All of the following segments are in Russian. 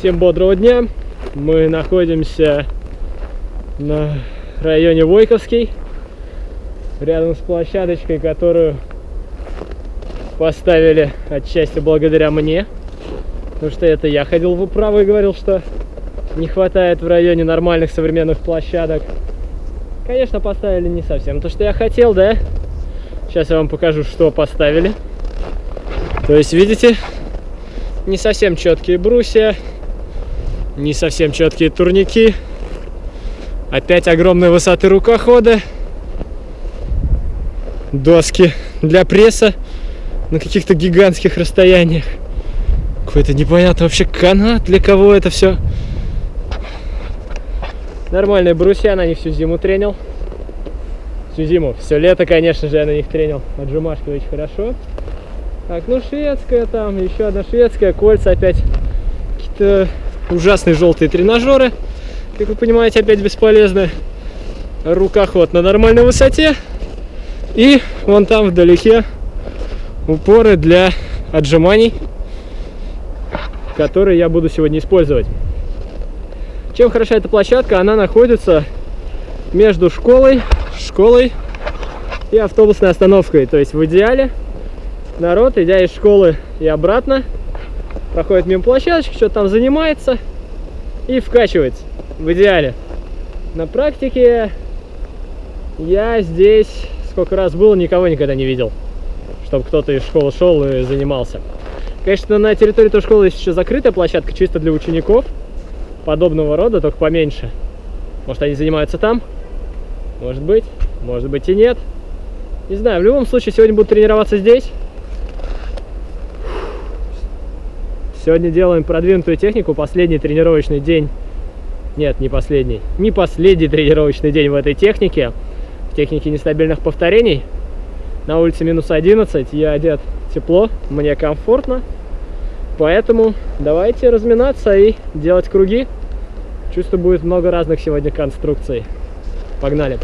Всем бодрого дня. Мы находимся на районе Войковский, рядом с площадочкой, которую поставили отчасти благодаря мне. Потому что это я ходил в управу и говорил, что не хватает в районе нормальных современных площадок. Конечно, поставили не совсем то, что я хотел, да? Сейчас я вам покажу, что поставили. То есть, видите, не совсем четкие брусья, не совсем четкие турники. Опять огромной высоты рукохода. Доски для пресса на каких-то гигантских расстояниях. Какой-то непонятный вообще канат, для кого это все. Нормальные брусья, на них всю зиму тренил. Всю зиму. Все лето, конечно же, я на них тренил. Отжимашки очень хорошо. Так, ну шведская там, еще одна шведская, кольца опять. Какие-то ужасные желтые тренажеры. Как вы понимаете, опять бесполезны. Рукоход на нормальной высоте. И вон там вдалеке упоры для отжиманий, которые я буду сегодня использовать. Чем хороша эта площадка? Она находится между школой, школой и автобусной остановкой. То есть в идеале народ, идя из школы и обратно, проходит мимо площадочки, что-то там занимается и вкачивается. В идеале. На практике я здесь сколько раз был, никого никогда не видел, чтобы кто-то из школы шел и занимался. Конечно, на территории той школы есть еще закрытая площадка, чисто для учеников подобного рода, только поменьше. Может, они занимаются там? Может быть, может быть и нет. Не знаю, в любом случае, сегодня буду тренироваться здесь. Сегодня делаем продвинутую технику, последний тренировочный день. Нет, не последний. Не последний тренировочный день в этой технике. В технике нестабильных повторений. На улице минус 11, я одет тепло, мне комфортно. Поэтому давайте разминаться и делать круги. Чувствую, будет много разных сегодня конструкций. Погнали!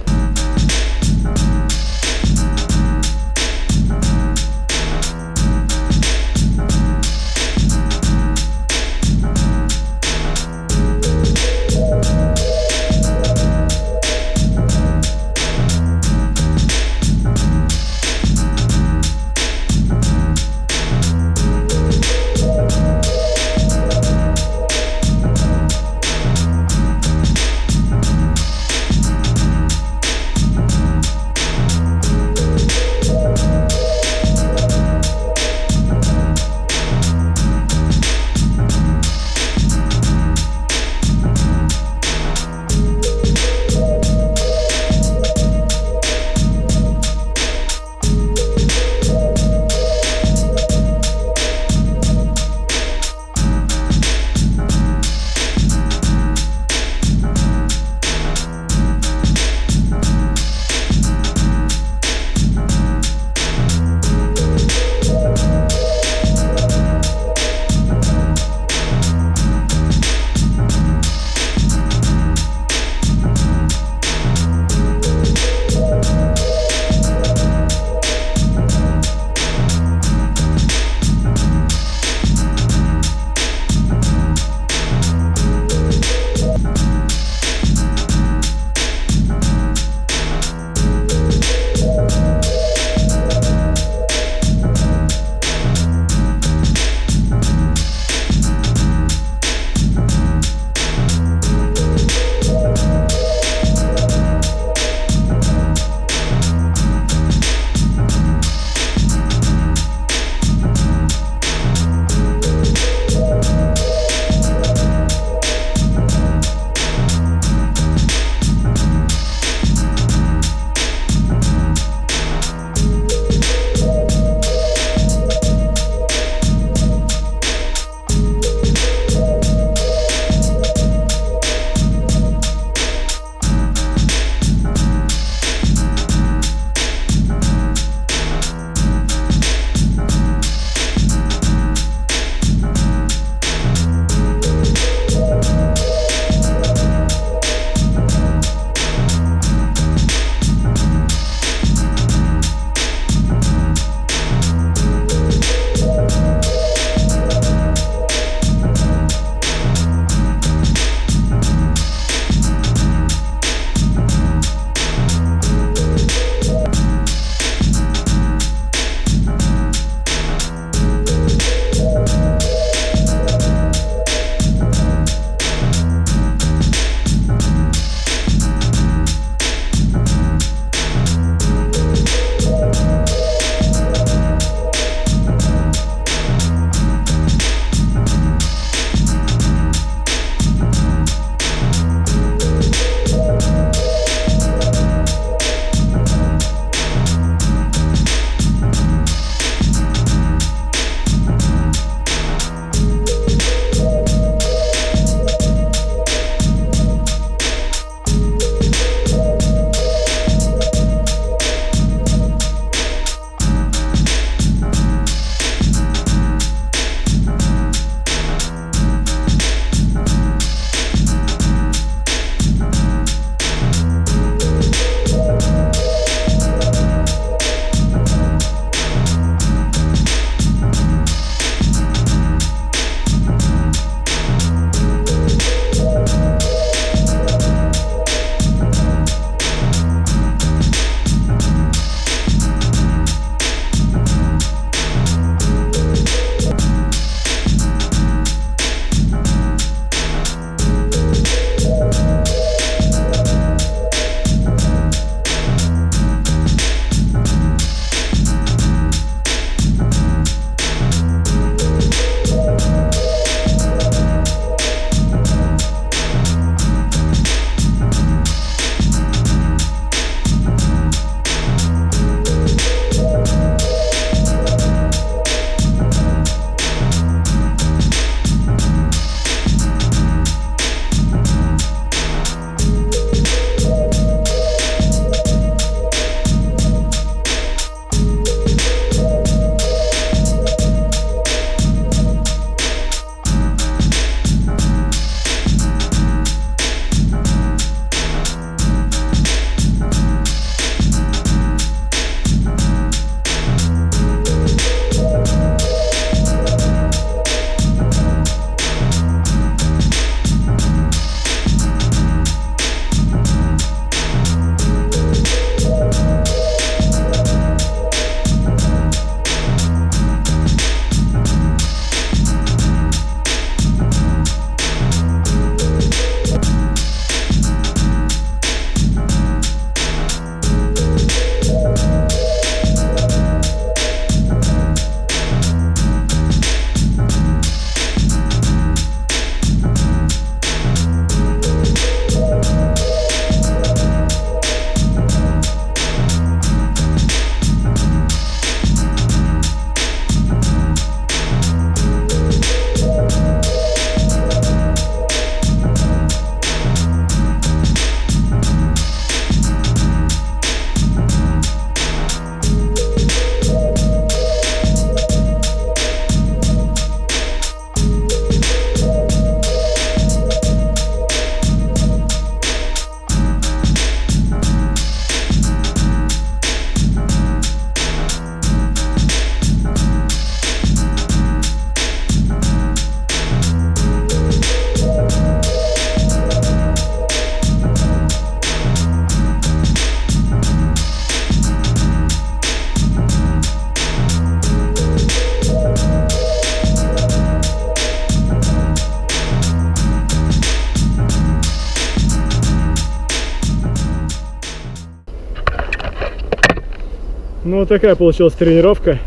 Ну, вот такая получилась тренировка.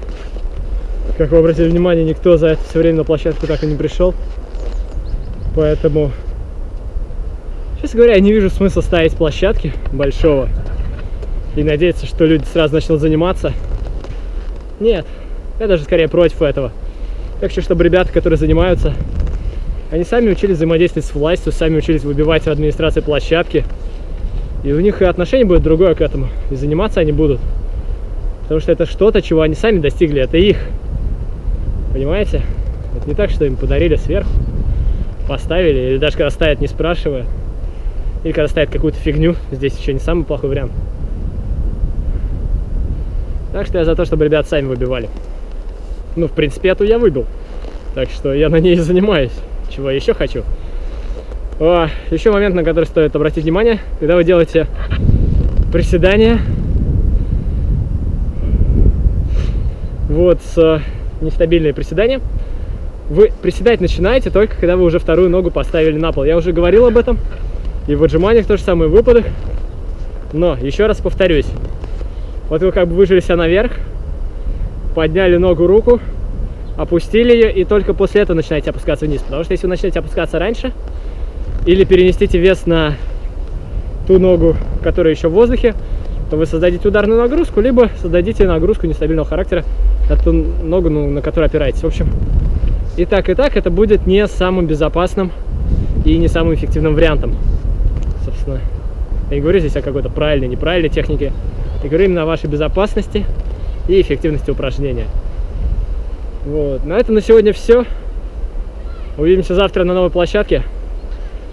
Как вы обратили внимание, никто за это все время на площадку так и не пришел. Поэтому, честно говоря, я не вижу смысла ставить площадки большого и надеяться, что люди сразу начнут заниматься. Нет, я даже скорее против этого. Я хочу, чтобы ребята, которые занимаются, они сами учились взаимодействовать с властью, сами учились выбивать в администрации площадки. И у них и отношение будет другое к этому. И заниматься они будут. Потому что это что-то, чего они сами достигли. Это их. Понимаете? Это не так, что им подарили сверху, поставили, или даже когда ставят, не спрашивая. Или когда ставят какую-то фигню. Здесь еще не самый плохой вариант. Так что я за то, чтобы ребят сами выбивали. Ну, в принципе, эту я выбил. Так что я на ней и занимаюсь. Чего я еще хочу. О, еще момент, на который стоит обратить внимание, когда вы делаете приседания. Вот, с нестабильные приседания. Вы приседать начинаете только, когда вы уже вторую ногу поставили на пол. Я уже говорил об этом. И в отжиманиях то же самое, в выпадах. Но, еще раз повторюсь. Вот вы как бы выжили себя наверх, подняли ногу, руку, опустили ее, и только после этого начинаете опускаться вниз. Потому что если вы начнете опускаться раньше, или перенесите вес на ту ногу, которая еще в воздухе, то вы создадите ударную нагрузку, либо создадите нагрузку нестабильного характера на ту ногу, ну, на которую опираетесь. В общем, и так, и так это будет не самым безопасным и не самым эффективным вариантом. Собственно, я не говорю здесь о какой-то правильной, неправильной технике. Я говорю именно о вашей безопасности и эффективности упражнения. Вот. На этом на сегодня все. Увидимся завтра на новой площадке.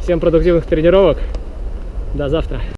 Всем продуктивных тренировок. До завтра.